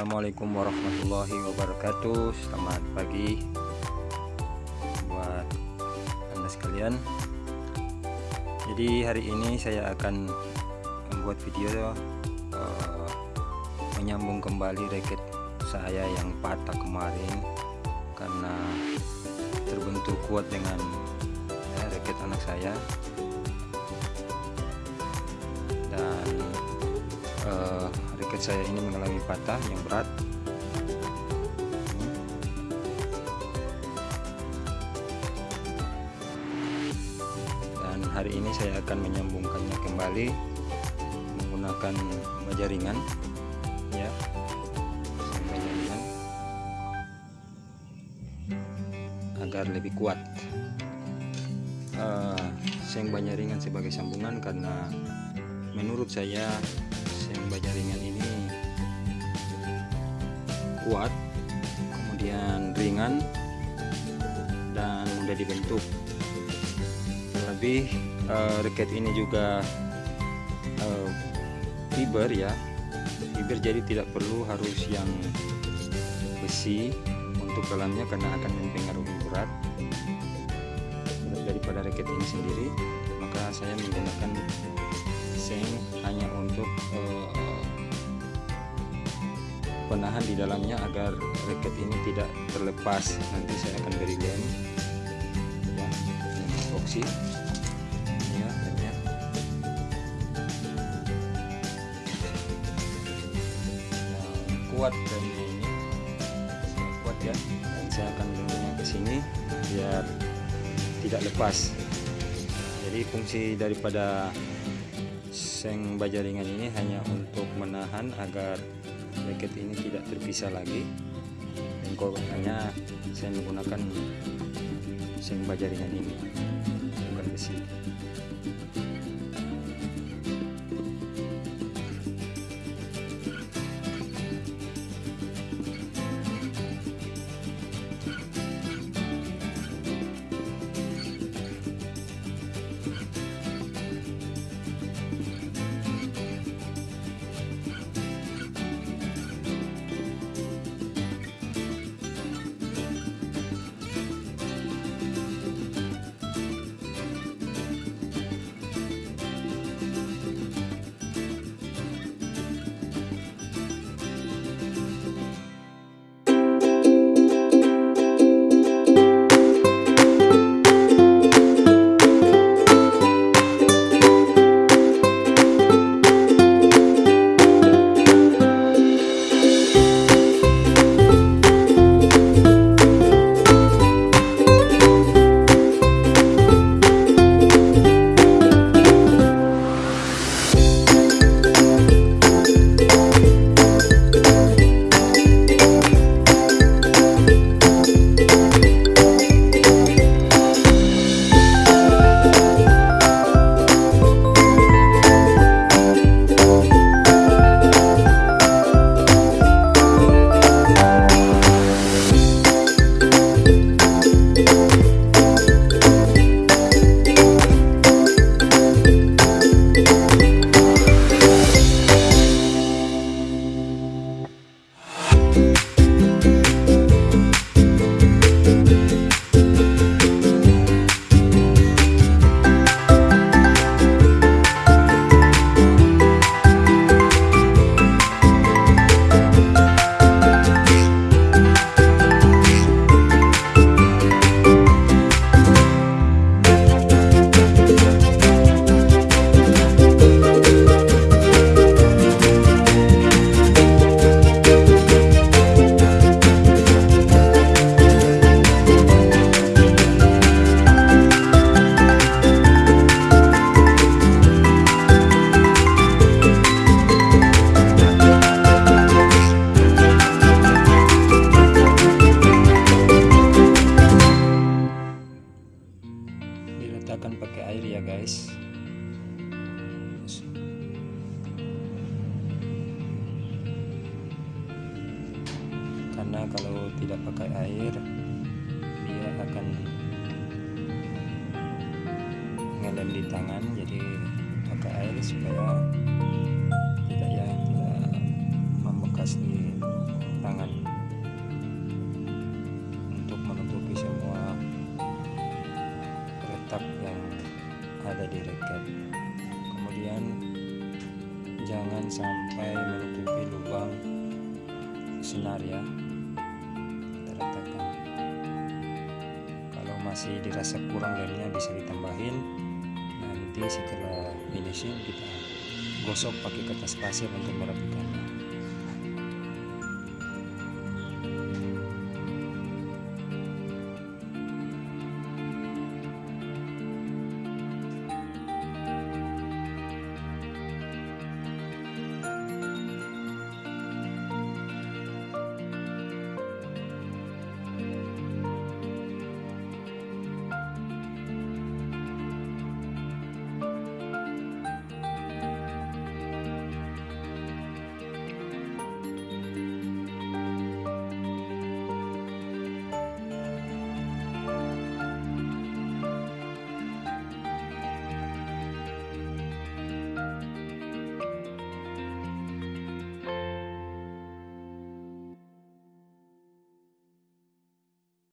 Assalamualaikum warahmatullahi wabarakatuh. Selamat pagi Buat anda sekalian. Jadi hari ini saya akan Membuat video uh, Menyambung kembali raket saya yang patah kemarin Karena Terbentur kuat dengan ya, Raket anak saya. Dan uh, raket saya ini mengalami patah yang berat. Dan hari ini saya akan menyambungkannya kembali menggunakan baja ringan. Ya agar lebih kuat. Uh, seng baja ringan sebagai sambungan karena menurut saya baja ringan ini kuat kemudian ringan dan mudah dibentuk. Lebih uh, reket ini juga uh, fiber ya. Fiber jadi tidak perlu harus yang besi untuk dalamnya karena akan mempengaruhi berat. Daripada reket ini sendiri maka saya menggunakan seng hanya untuk uh, penahan di dalamnya agar reket ini tidak terlepas. Nanti saya akan beri lem. Ya lem epoxy ya lemnya yang kuat lemnya ini. Kuat ya. Dan saya akan lemnya ke sini biar tidak lepas. Jadi fungsi daripada seng baja ringan ini hanya untuk menahan agar jaket ini tidak terpisah lagi. Dan hanya saya menggunakan seng baja ringan ini bukan besi karena kalau tidak pakai air dia akan ngelem di tangan jadi pakai air supaya tidak ya tidak membekas di tangan. Untuk menutupi semua retak yang ada di raket. Kemudian jangan sampai menutupi lubang senar ya. Masih dirasa kurang lemnya bisa ditambahin nanti setelah finishing kita gosok pakai kertas pasir untuk merapikannya